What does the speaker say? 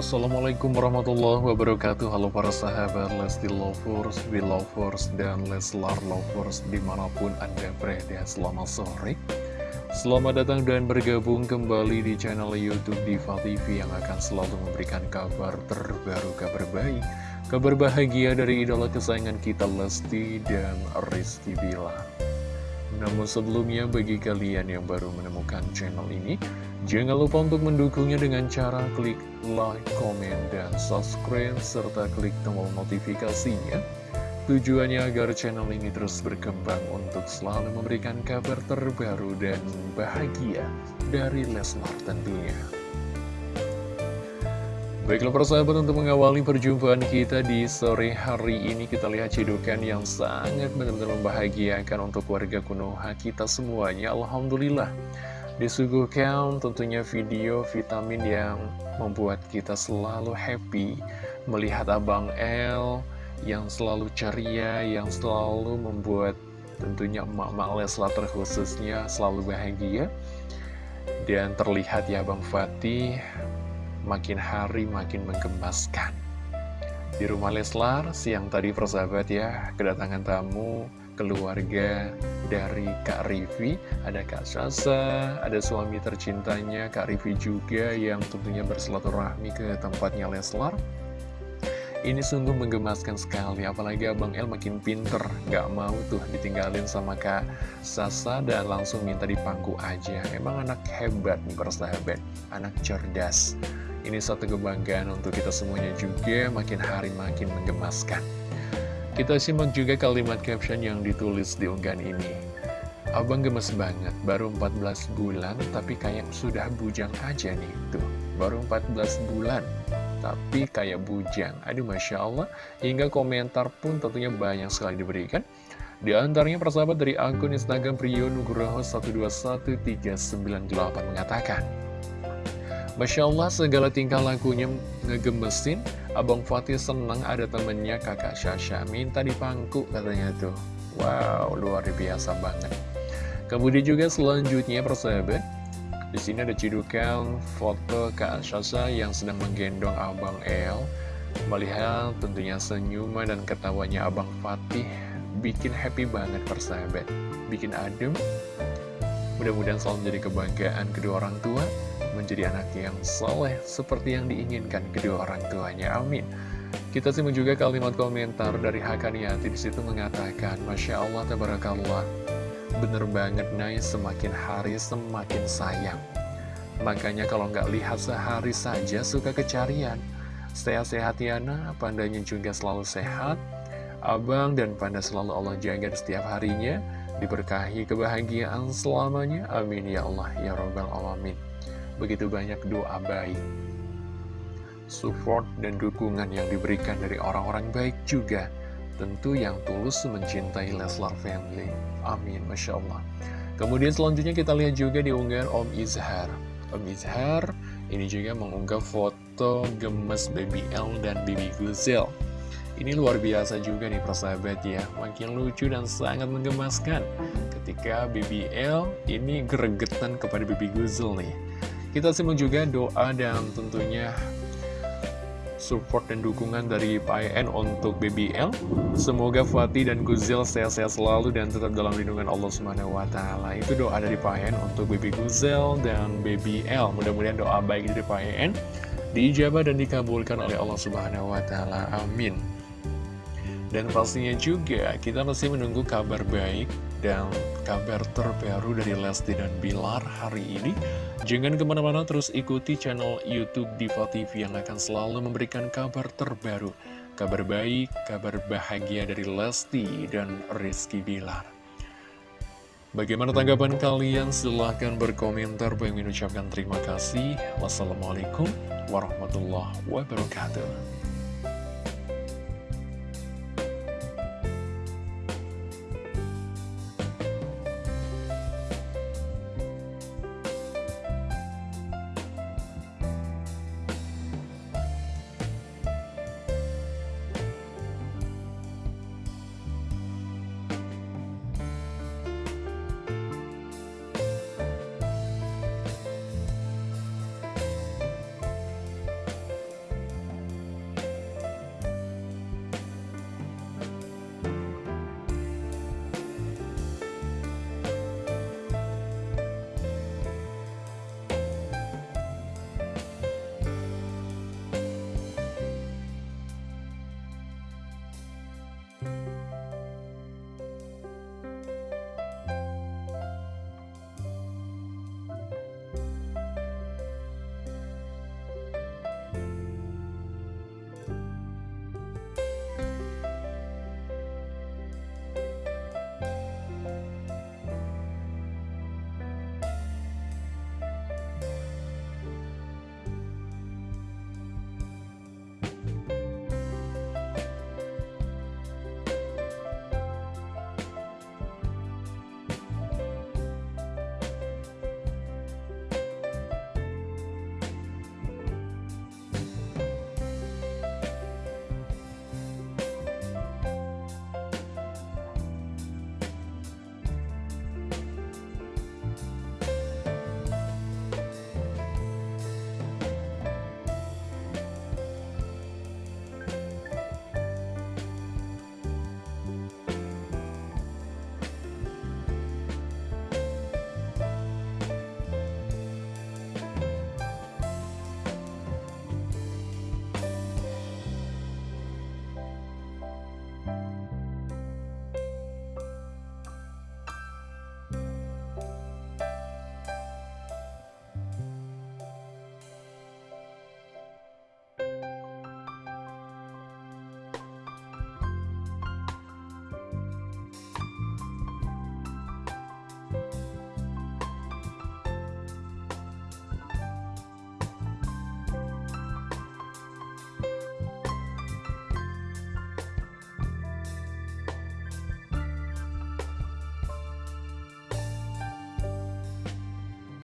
Assalamualaikum warahmatullahi wabarakatuh. Halo para sahabat Lesti Lovers, Belovers, dan Leslar Lovers di mana pun anda berada. Selamat sore. Selamat datang dan bergabung kembali di channel Youtube Diva TV yang akan selalu memberikan kabar terbaru, kabar baik Kabar bahagia dari idola kesayangan kita Lesti dan Rizky Bilar namun sebelumnya bagi kalian yang baru menemukan channel ini, jangan lupa untuk mendukungnya dengan cara klik like, comment, dan subscribe, serta klik tombol notifikasinya. Tujuannya agar channel ini terus berkembang untuk selalu memberikan kabar terbaru dan bahagia dari Leslar tentunya. Baiklah persahabat untuk mengawali perjumpaan kita di sore hari ini kita lihat cidukan yang sangat benar-benar membahagiakan untuk warga Konoha kita semuanya. Alhamdulillah disuguhkan tentunya video vitamin yang membuat kita selalu happy melihat Abang L yang selalu ceria yang selalu membuat tentunya emak-emak Leslar terkhususnya selalu bahagia. Dan terlihat ya Bang Fatih makin hari makin menggemaskan. Di rumah Leslar, siang tadi persahabat ya, kedatangan tamu keluarga dari Kak Rivi, ada Kak Sasa, ada suami tercintanya Kak Rivi juga yang tentunya bersilaturahmi ke tempatnya Leslar. Ini sungguh menggemaskan sekali, apalagi Abang El makin pinter, gak mau tuh ditinggalin sama Kak Sasa dan langsung minta dipangku aja. Emang anak hebat nih persahabat, anak cerdas. Ini satu kebanggaan untuk kita semuanya juga makin hari makin menggemaskan. Kita simak juga kalimat caption yang ditulis di unggahan ini. Abang gemes banget, baru 14 bulan tapi kayak sudah bujang aja nih. Tuh, baru 14 bulan tapi kayak bujang. Aduh Masya Allah, hingga komentar pun tentunya banyak sekali diberikan. Di antaranya persahabat dari akun Instagram Priyo Nugroho 121398 mengatakan, Masya Allah segala tingkah lakunya ngegemesin. Abang Fatih senang ada temennya kakak Syasha. Minta dipangku katanya tuh. Wow luar biasa banget. Kemudian juga selanjutnya persahabat di sini ada cidukan foto Kak Syasha yang sedang menggendong Abang El. Melihat tentunya senyuman dan ketawanya Abang Fatih Bikin happy banget persahabat. Bikin adem Mudah-mudahan selalu menjadi kebanggaan kedua orang tua menjadi anak yang soleh seperti yang diinginkan kedua orang tuanya. Amin. Kita simak juga kalimat komentar dari Hakaniati di situ mengatakan, Masya Allah, Tabarakallah, bener banget, Nay, semakin hari semakin sayang. Makanya kalau nggak lihat sehari saja suka kecarian. Sehat-sehat Yana, pandanya juga selalu sehat. Abang dan panda selalu Allah jaga setiap harinya. Diberkahi kebahagiaan selamanya. Amin ya Allah ya Rabbal Alamin begitu banyak doa baik, support dan dukungan yang diberikan dari orang-orang baik juga, tentu yang tulus mencintai Leslar Family. Amin, Masya Allah. Kemudian selanjutnya kita lihat juga di unggahan Om Izhar. Om Izhar ini juga mengunggah foto gemes Baby L dan Baby Guzel. Ini luar biasa juga nih persahabat ya, makin lucu dan sangat menggemaskan. Ketika Baby L ini gregetan kepada Baby Guzel nih. Kita simak juga doa dan tentunya support dan dukungan dari Pak untuk BBL. Semoga Fatih dan Guzel sehat-sehat selalu dan tetap dalam lindungan Allah taala. Itu doa dari Pak untuk Baby Guzel dan BBL. Mudah-mudahan doa baik dari Pak En diijabah dan dikabulkan oleh Allah Subhanahu wa taala. Amin. Dan pastinya juga kita masih menunggu kabar baik dan kabar terbaru dari Lesti dan Bilar hari ini. Jangan ke mana-mana terus ikuti channel Youtube Diva TV yang akan selalu memberikan kabar terbaru. Kabar baik, kabar bahagia dari Lesti dan Rizky Bilar. Bagaimana tanggapan kalian? Silahkan berkomentar. Bagi mengucapkan terima kasih. Wassalamualaikum warahmatullahi wabarakatuh.